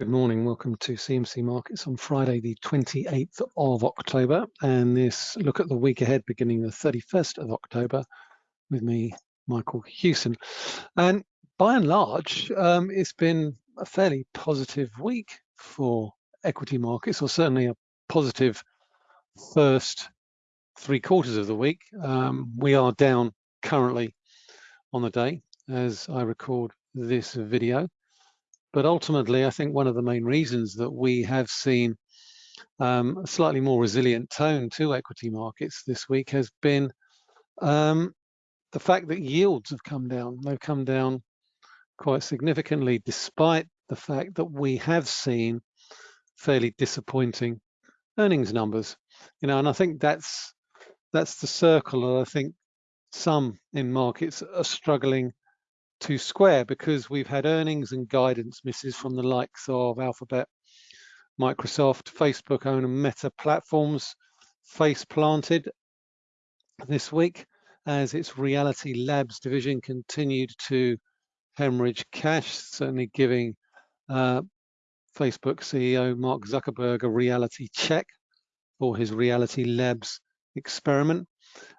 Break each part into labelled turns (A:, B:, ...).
A: Good morning, welcome to CMC Markets on Friday the 28th of October and this look at the week ahead beginning the 31st of October with me, Michael Hewson. And by and large, um, it's been a fairly positive week for equity markets or certainly a positive first three quarters of the week. Um, we are down currently on the day as I record this video. But ultimately, I think one of the main reasons that we have seen um, a slightly more resilient tone to equity markets this week has been um, the fact that yields have come down. They've come down quite significantly, despite the fact that we have seen fairly disappointing earnings numbers. You know, and I think that's that's the circle that I think some in markets are struggling to square because we've had earnings and guidance misses from the likes of Alphabet, Microsoft, Facebook own and Meta platforms face planted this week as its Reality Labs division continued to hemorrhage cash, certainly giving uh, Facebook CEO Mark Zuckerberg a reality check for his Reality Labs experiment.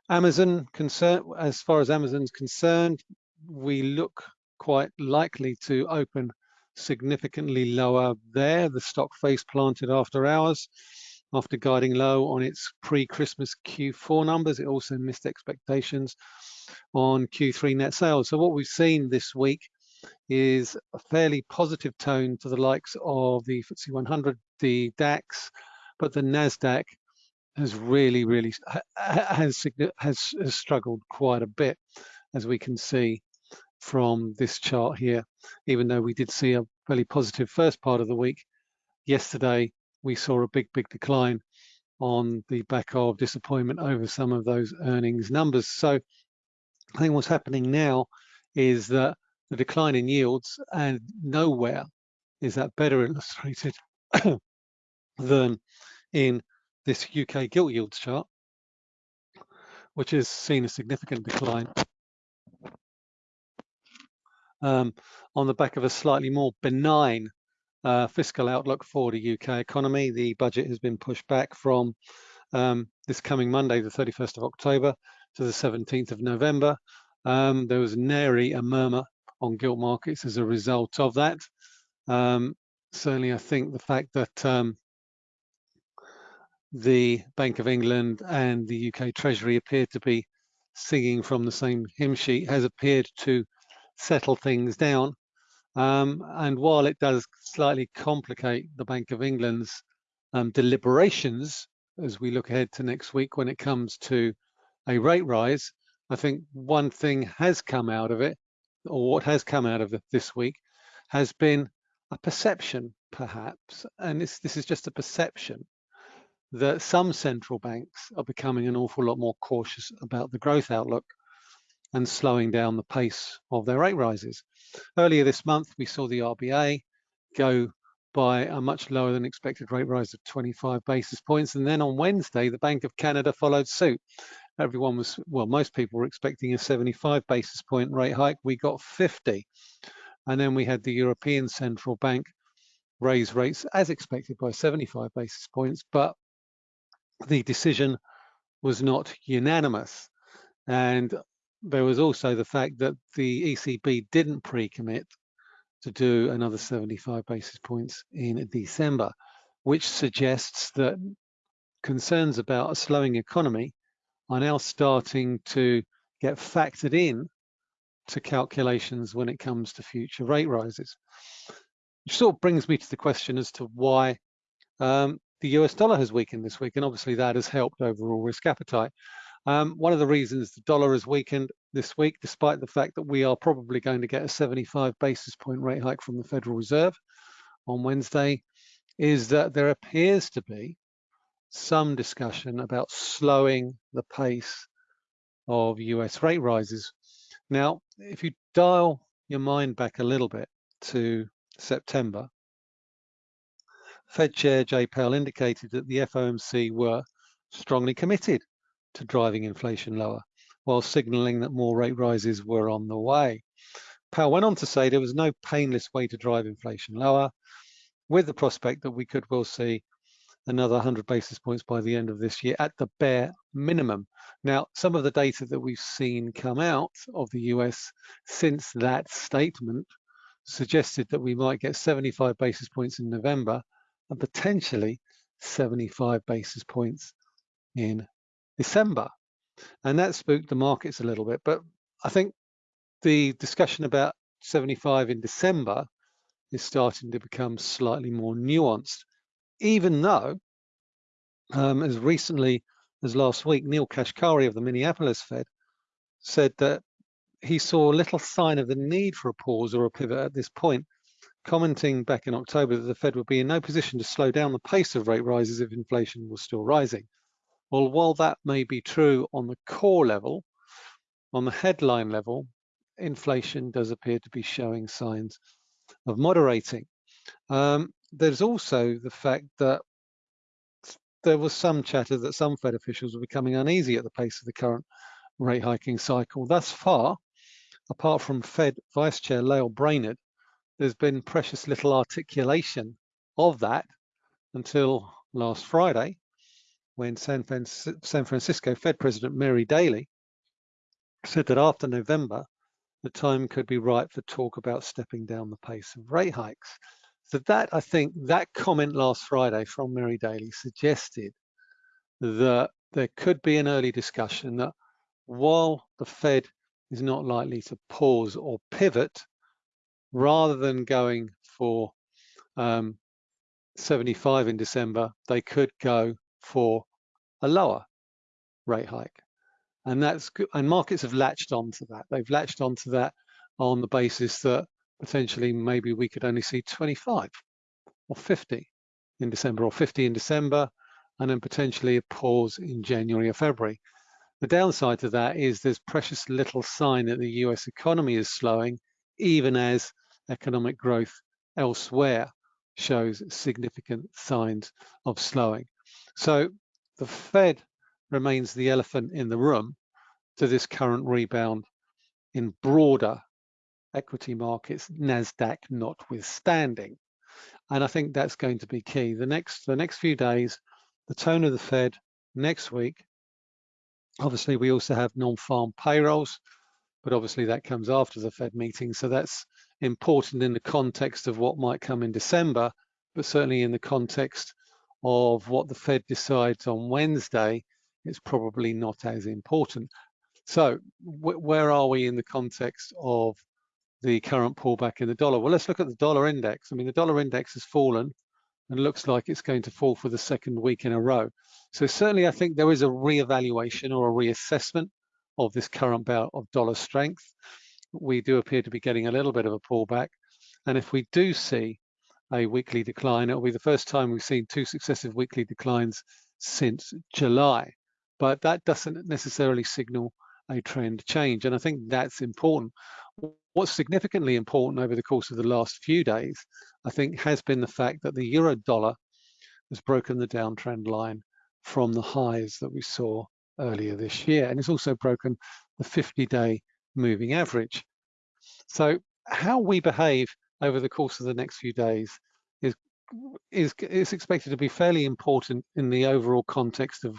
A: Amazon, concern, as far as Amazon's concerned, we look quite likely to open significantly lower there. The stock face planted after hours, after guiding low on its pre-Christmas Q4 numbers. It also missed expectations on Q3 net sales. So what we've seen this week is a fairly positive tone to the likes of the FTSE 100, the DAX, but the NASDAQ has really, really has, has, has struggled quite a bit, as we can see from this chart here, even though we did see a fairly positive first part of the week. Yesterday, we saw a big, big decline on the back of disappointment over some of those earnings numbers. So I think what's happening now is that the decline in yields and nowhere is that better illustrated than in this UK gilt yields chart, which has seen a significant decline um, on the back of a slightly more benign uh, fiscal outlook for the UK economy. The budget has been pushed back from um, this coming Monday, the 31st of October, to the 17th of November. Um, there was nary a murmur on gilt markets as a result of that. Um, certainly, I think the fact that um, the Bank of England and the UK Treasury appear to be singing from the same hymn sheet has appeared to settle things down. Um, and while it does slightly complicate the Bank of England's um, deliberations as we look ahead to next week when it comes to a rate rise, I think one thing has come out of it, or what has come out of it this week, has been a perception, perhaps, and this, this is just a perception, that some central banks are becoming an awful lot more cautious about the growth outlook and slowing down the pace of their rate rises. Earlier this month, we saw the RBA go by a much lower than expected rate rise of 25 basis points. And then on Wednesday, the Bank of Canada followed suit. Everyone was, well, most people were expecting a 75 basis point rate hike. We got 50. And then we had the European Central Bank raise rates as expected by 75 basis points, but the decision was not unanimous. And there was also the fact that the ECB didn't pre-commit to do another 75 basis points in December, which suggests that concerns about a slowing economy are now starting to get factored in to calculations when it comes to future rate rises. Which sort of brings me to the question as to why um, the US dollar has weakened this week, and obviously that has helped overall risk appetite. Um, one of the reasons the dollar has weakened this week, despite the fact that we are probably going to get a 75 basis point rate hike from the Federal Reserve on Wednesday, is that there appears to be some discussion about slowing the pace of US rate rises. Now, if you dial your mind back a little bit to September, Fed Chair Jay Powell indicated that the FOMC were strongly committed to driving inflation lower, while signaling that more rate rises were on the way. Powell went on to say there was no painless way to drive inflation lower. with the prospect that we could well see another 100 basis points by the end of this year at the bare minimum. Now, some of the data that we've seen come out of the US since that statement suggested that we might get 75 basis points in November and potentially 75 basis points in December. And that spooked the markets a little bit. But I think the discussion about 75 in December is starting to become slightly more nuanced, even though um, as recently as last week, Neel Kashkari of the Minneapolis Fed said that he saw little sign of the need for a pause or a pivot at this point, commenting back in October that the Fed would be in no position to slow down the pace of rate rises if inflation was still rising. Well, while that may be true on the core level, on the headline level, inflation does appear to be showing signs of moderating. Um, there's also the fact that there was some chatter that some Fed officials were becoming uneasy at the pace of the current rate hiking cycle. Thus far, apart from Fed Vice Chair Lael Brainard, there's been precious little articulation of that until last Friday, when San, Francisco Fed President Mary Daly said that after November, the time could be right for talk about stepping down the pace of rate hikes. So that, I think, that comment last Friday from Mary Daly suggested that there could be an early discussion that while the Fed is not likely to pause or pivot, rather than going for um, 75 in December, they could go for a lower rate hike. And that's. And markets have latched onto that. They've latched onto that on the basis that potentially maybe we could only see 25 or 50 in December or 50 in December and then potentially a pause in January or February. The downside to that is there's precious little sign that the US economy is slowing, even as economic growth elsewhere shows significant signs of slowing. So the Fed remains the elephant in the room to this current rebound in broader equity markets, NASDAQ notwithstanding. And I think that's going to be key. The next, the next few days, the tone of the Fed next week, obviously we also have non-farm payrolls, but obviously that comes after the Fed meeting. So that's important in the context of what might come in December, but certainly in the context of what the Fed decides on Wednesday, it's probably not as important. So where are we in the context of the current pullback in the dollar. Well, let's look at the dollar index. I mean, the dollar index has fallen and looks like it's going to fall for the second week in a row. So certainly I think there is a re-evaluation or a reassessment of this current bout of dollar strength. We do appear to be getting a little bit of a pullback. And if we do see a weekly decline, it'll be the first time we've seen two successive weekly declines since July. But that doesn't necessarily signal a trend change. And I think that's important. What's significantly important over the course of the last few days, I think, has been the fact that the euro dollar has broken the downtrend line from the highs that we saw earlier this year. And it's also broken the 50-day moving average. So how we behave over the course of the next few days is, is, is expected to be fairly important in the overall context of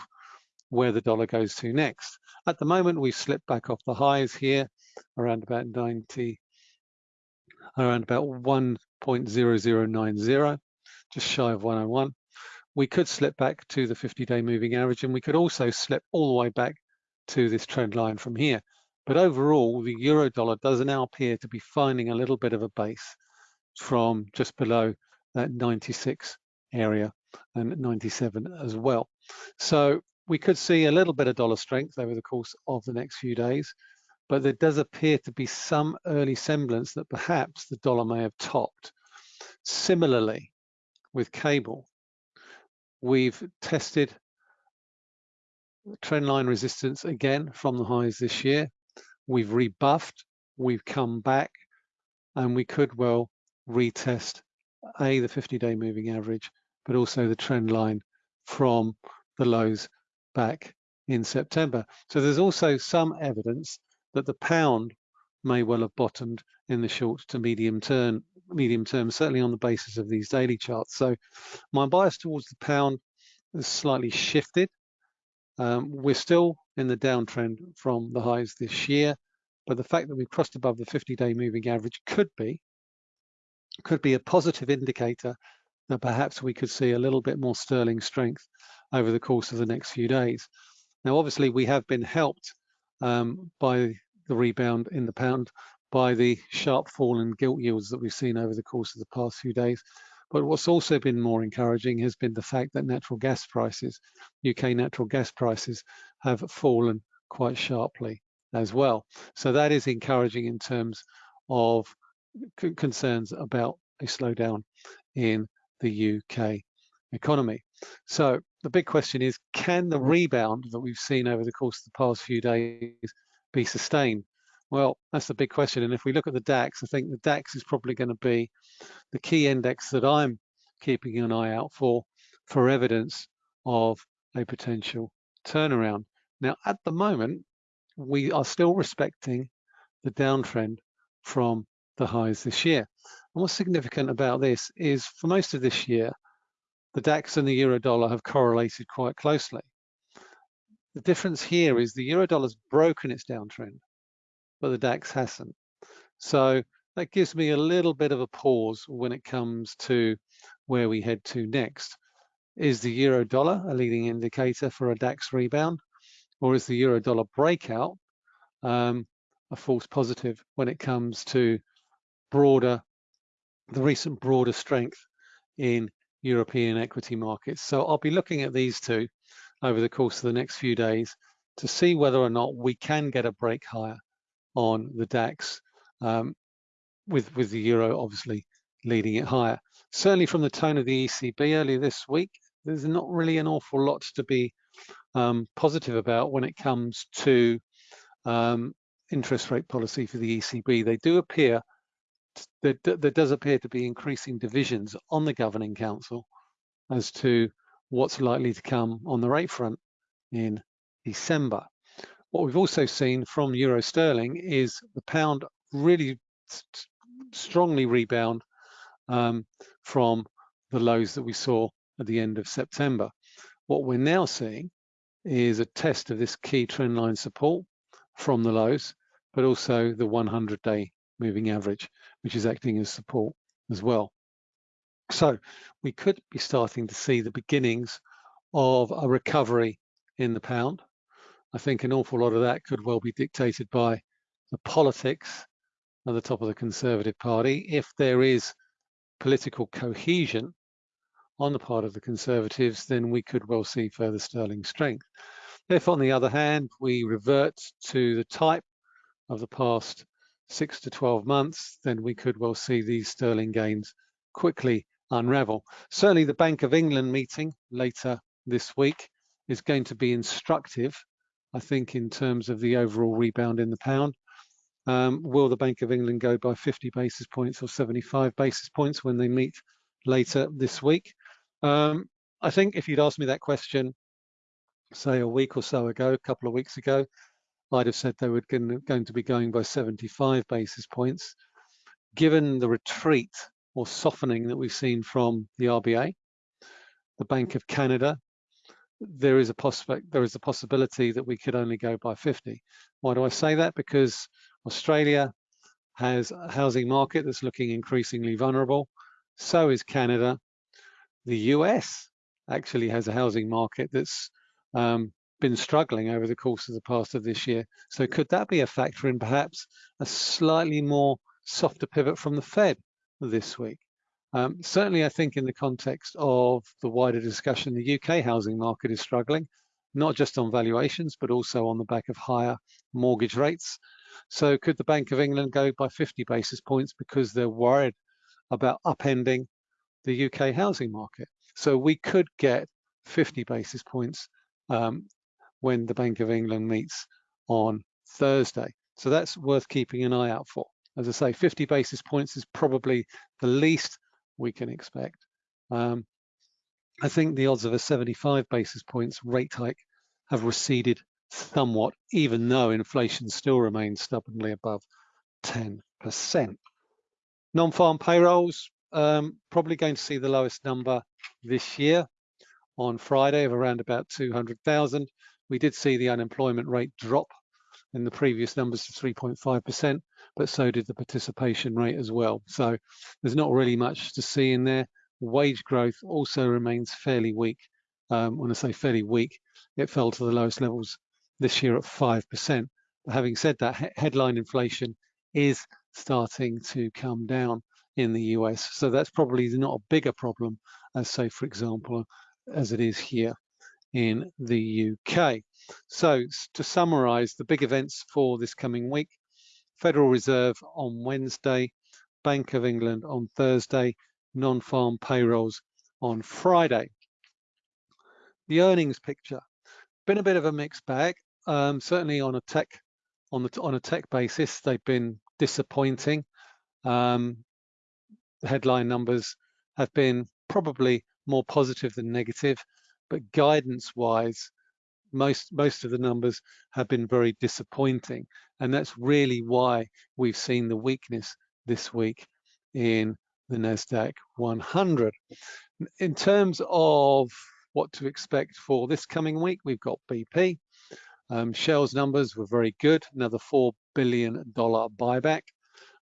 A: where the dollar goes to next. At the moment, we've slipped back off the highs here around about 90, around about 1.0090, just shy of 101. We could slip back to the 50-day moving average, and we could also slip all the way back to this trend line from here. But overall, the euro dollar does now appear to be finding a little bit of a base from just below that 96 area and 97 as well. So we could see a little bit of dollar strength over the course of the next few days, but there does appear to be some early semblance that perhaps the dollar may have topped. Similarly, with cable, we've tested trendline resistance again from the highs this year. We've rebuffed, we've come back, and we could well retest A, the 50-day moving average, but also the trend line from the lows back in September. So there's also some evidence that the pound may well have bottomed in the short to medium term medium term, certainly on the basis of these daily charts. So my bias towards the pound has slightly shifted. Um, we're still in the downtrend from the highs this year, but the fact that we've crossed above the 50-day moving average could be could be a positive indicator that perhaps we could see a little bit more sterling strength over the course of the next few days. Now, obviously, we have been helped um, by the rebound in the pound by the sharp fall in gilt yields that we've seen over the course of the past few days. But what's also been more encouraging has been the fact that natural gas prices, UK natural gas prices, have fallen quite sharply as well. So that is encouraging in terms of concerns about a slowdown in the UK economy. So the big question is, can the rebound that we've seen over the course of the past few days be sustained? Well, that's the big question. And if we look at the DAX, I think the DAX is probably going to be the key index that I'm keeping an eye out for, for evidence of a potential turnaround. Now, at the moment, we are still respecting the downtrend from the highs this year. And what's significant about this is for most of this year, the DAX and the euro dollar have correlated quite closely. The difference here is the euro dollar's broken its downtrend, but the DAX hasn't. So that gives me a little bit of a pause when it comes to where we head to next. Is the euro dollar a leading indicator for a DAX rebound, or is the euro dollar breakout um, a false positive when it comes to broader, the recent broader strength in European equity markets. So I'll be looking at these two over the course of the next few days to see whether or not we can get a break higher on the DAX um, with, with the euro obviously leading it higher. Certainly from the tone of the ECB earlier this week, there's not really an awful lot to be um, positive about when it comes to um, interest rate policy for the ECB. They do appear there, there does appear to be increasing divisions on the governing council as to what's likely to come on the rate front in December. What we've also seen from euro sterling is the pound really strongly rebound um, from the lows that we saw at the end of September. What we're now seeing is a test of this key trendline support from the lows, but also the 100-day moving average, which is acting as support as well. So we could be starting to see the beginnings of a recovery in the pound. I think an awful lot of that could well be dictated by the politics at the top of the Conservative Party. If there is political cohesion on the part of the Conservatives, then we could well see further sterling strength. If, on the other hand, we revert to the type of the past six to 12 months, then we could well see these sterling gains quickly unravel. Certainly the Bank of England meeting later this week is going to be instructive, I think, in terms of the overall rebound in the pound. Um, will the Bank of England go by 50 basis points or 75 basis points when they meet later this week? Um, I think if you'd asked me that question, say a week or so ago, a couple of weeks ago, I'd have said they were going to be going by 75 basis points. Given the retreat or softening that we've seen from the RBA, the Bank of Canada, there is a prospect, there is a possibility that we could only go by 50. Why do I say that? Because Australia has a housing market that's looking increasingly vulnerable. So is Canada. The US actually has a housing market that's um, been struggling over the course of the past of this year. So could that be a factor in perhaps a slightly more softer pivot from the Fed this week? Um, certainly, I think in the context of the wider discussion, the UK housing market is struggling, not just on valuations, but also on the back of higher mortgage rates. So could the Bank of England go by 50 basis points because they're worried about upending the UK housing market? So we could get 50 basis points um, when the Bank of England meets on Thursday. So that's worth keeping an eye out for. As I say, 50 basis points is probably the least we can expect. Um, I think the odds of a 75 basis points rate hike have receded somewhat, even though inflation still remains stubbornly above 10%. Non-farm payrolls, um, probably going to see the lowest number this year on Friday of around about 200,000. We did see the unemployment rate drop in the previous numbers to 3.5%, but so did the participation rate as well. So there's not really much to see in there. Wage growth also remains fairly weak. Um, when I say fairly weak, it fell to the lowest levels this year at 5%. But having said that, he headline inflation is starting to come down in the US. So that's probably not a bigger problem as say, for example, as it is here in the UK. So to summarize the big events for this coming week, Federal Reserve on Wednesday, Bank of England on Thursday, non-farm payrolls on Friday. The earnings picture, been a bit of a mixed bag. Um, certainly on a tech on the on a tech basis, they've been disappointing. Um, the headline numbers have been probably more positive than negative, but guidance-wise, most most of the numbers have been very disappointing, and that's really why we've seen the weakness this week in the Nasdaq 100. In terms of what to expect for this coming week, we've got BP. Um, Shell's numbers were very good, another $4 billion buyback.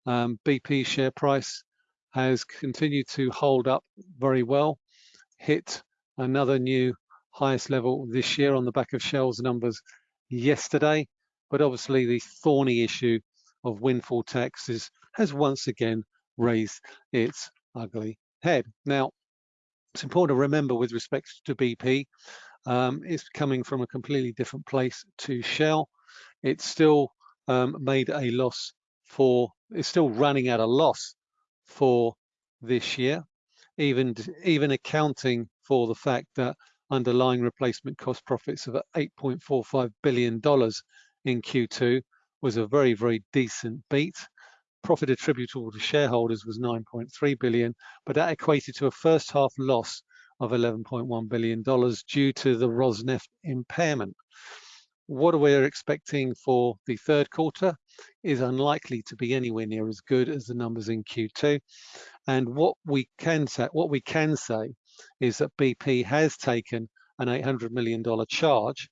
A: Um, BP share price has continued to hold up very well, hit another new highest level this year on the back of Shell's numbers yesterday. But obviously the thorny issue of windfall taxes has once again raised its ugly head. Now, it's important to remember with respect to BP, um, it's coming from a completely different place to Shell. It's still um, made a loss for, it's still running at a loss for this year, even, even accounting for the fact that underlying replacement cost profits of $8.45 billion in Q2 was a very, very decent beat. Profit attributable to shareholders was 9.3 billion, but that equated to a first half loss of 11.1 billion dollars due to the Rosneft impairment. What we're expecting for the third quarter is unlikely to be anywhere near as good as the numbers in Q2. And what we can say, what we can say is that BP has taken an $800 million charge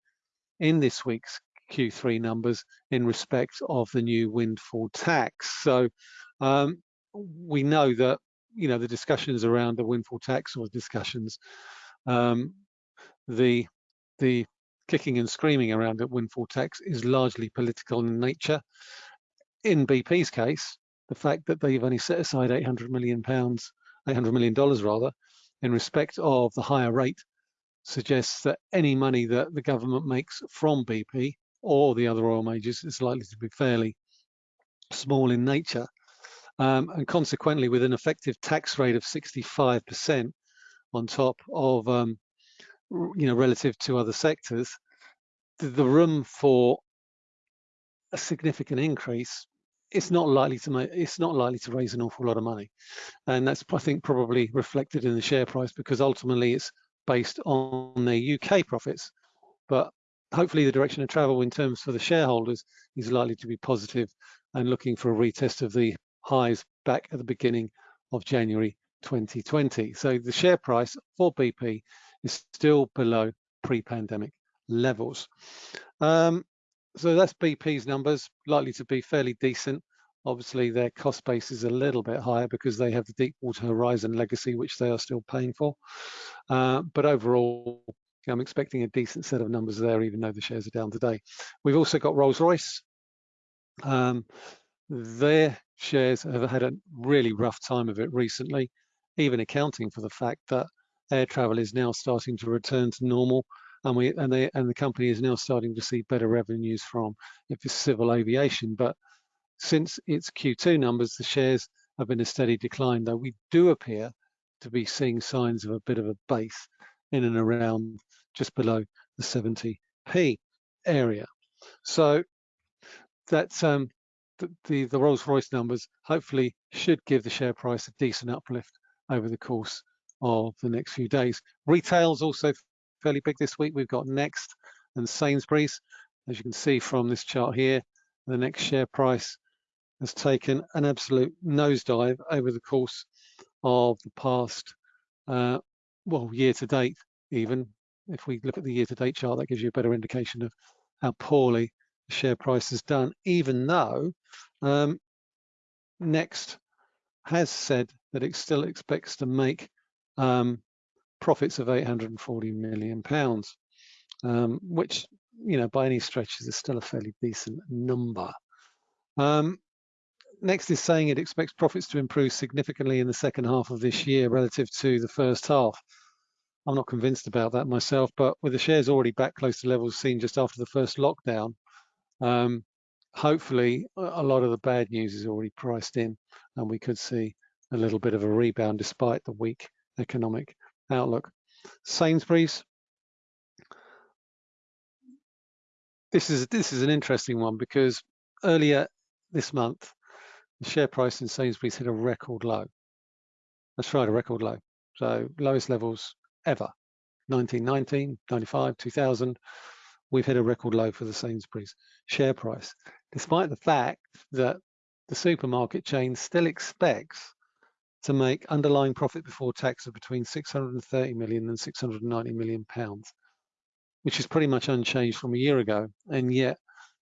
A: in this week's Q3 numbers in respect of the new windfall tax. So um, we know that you know the discussions around the windfall tax or discussions, um, the the kicking and screaming around the windfall tax is largely political in nature. In BP's case, the fact that they've only set aside 800 million pounds, 800 million dollars rather, in respect of the higher rate suggests that any money that the government makes from BP or the other oil majors is likely to be fairly small in nature. Um, and consequently, with an effective tax rate of 65% on top of, um, you know, relative to other sectors, the, the room for a significant increase it's not likely to make it's not likely to raise an awful lot of money. And that's i think probably reflected in the share price because ultimately it's based on their uk profits. But hopefully the direction of travel in terms for the shareholders is likely to be positive and looking for a retest of the highs back at the beginning of january 2020 so the share price for bp is still below pre-pandemic levels um, so that's BP's numbers, likely to be fairly decent. Obviously, their cost base is a little bit higher because they have the Deepwater Horizon legacy, which they are still paying for. Uh, but overall, I'm expecting a decent set of numbers there, even though the shares are down today. We've also got Rolls-Royce. Um, their shares have had a really rough time of it recently, even accounting for the fact that air travel is now starting to return to normal and we and they and the company is now starting to see better revenues from if it's civil aviation. But since its Q2 numbers, the shares have been a steady decline, though we do appear to be seeing signs of a bit of a base in and around just below the 70p area. So that's um, the, the, the Rolls-Royce numbers hopefully should give the share price a decent uplift over the course of the next few days. Retail's also fairly big this week. We've got Next and Sainsbury's. As you can see from this chart here, the next share price has taken an absolute nosedive over the course of the past, uh, well, year to date, even. If we look at the year to date chart, that gives you a better indication of how poorly the share price has done, even though um, Next has said that it still expects to make um, profits of 840 million pounds, um, which, you know, by any stretch is still a fairly decent number. Um, Next is saying it expects profits to improve significantly in the second half of this year relative to the first half. I'm not convinced about that myself, but with the shares already back close to levels seen just after the first lockdown, um, hopefully a lot of the bad news is already priced in and we could see a little bit of a rebound despite the weak economic outlook. Sainsbury's, this is this is an interesting one because earlier this month the share price in Sainsbury's hit a record low. That's right, a record low. So lowest levels ever. 1919, 95, 2000, we've hit a record low for the Sainsbury's share price, despite the fact that the supermarket chain still expects to make underlying profit before tax of between 630 million and 690 million pounds, which is pretty much unchanged from a year ago. And yet,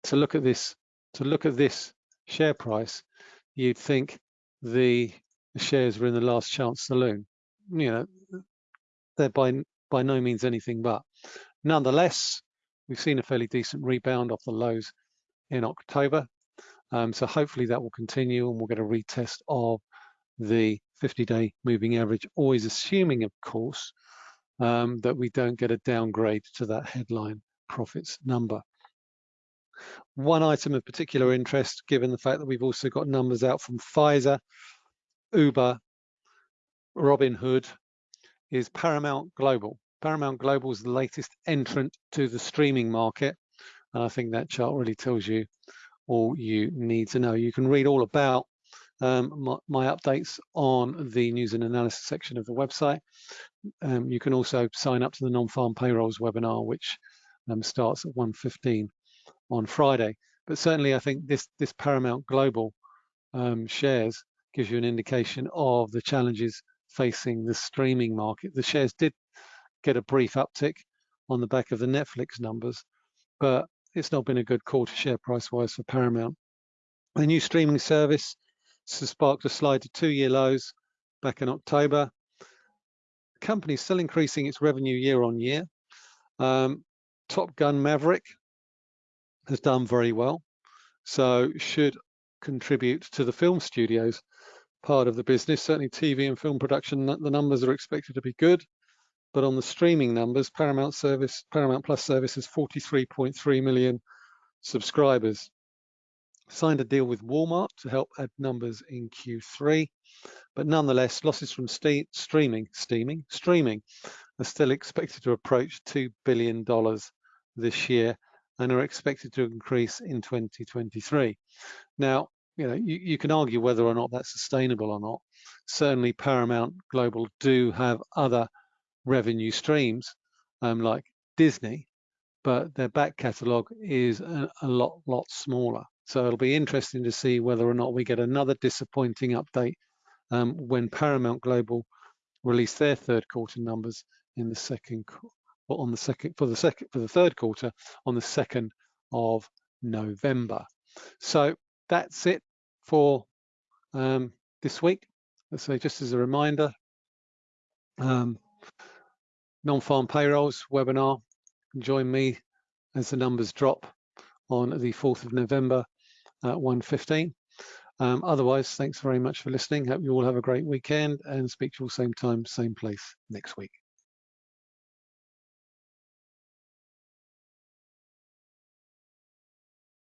A: to look at this, to look at this share price, you'd think the shares were in the last chance saloon. You know, they're by by no means anything but. Nonetheless, we've seen a fairly decent rebound off the lows in October. Um, so hopefully that will continue and we'll get a retest of the 50-day moving average, always assuming, of course, um, that we don't get a downgrade to that headline profits number. One item of particular interest, given the fact that we've also got numbers out from Pfizer, Uber, Robinhood, is Paramount Global. Paramount Global is the latest entrant to the streaming market. And I think that chart really tells you all you need to know. You can read all about um, my, my, updates on the news and analysis section of the website. Um, you can also sign up to the non-farm payrolls webinar, which um, starts at 1.15 on Friday. But certainly, I think this this Paramount Global um, shares gives you an indication of the challenges facing the streaming market. The shares did get a brief uptick on the back of the Netflix numbers, but it's not been a good quarter share price wise for Paramount. The new streaming service has sparked a slide to two-year lows back in October. The company is still increasing its revenue year on year. Um, Top Gun Maverick has done very well, so should contribute to the film studios part of the business. Certainly TV and film production, the numbers are expected to be good. But on the streaming numbers, Paramount service, Paramount Plus service has 43.3 million subscribers. Signed a deal with Walmart to help add numbers in Q3, but nonetheless, losses from streaming, steaming, streaming are still expected to approach $2 billion this year and are expected to increase in 2023. Now, you know, you, you, can argue whether or not that's sustainable or not. Certainly Paramount Global do have other revenue streams um, like Disney, but their back catalogue is a, a, lot, lot smaller. So it'll be interesting to see whether or not we get another disappointing update um, when Paramount Global release their third quarter numbers in the second, on the second for the second for the third quarter on the second of November. So that's it for um, this week. So just as a reminder, um, non-farm payrolls webinar. Join me as the numbers drop on the 4th of November at 1.15. Um, otherwise, thanks very much for listening. Hope you all have a great weekend and speak to you all same time, same place next week.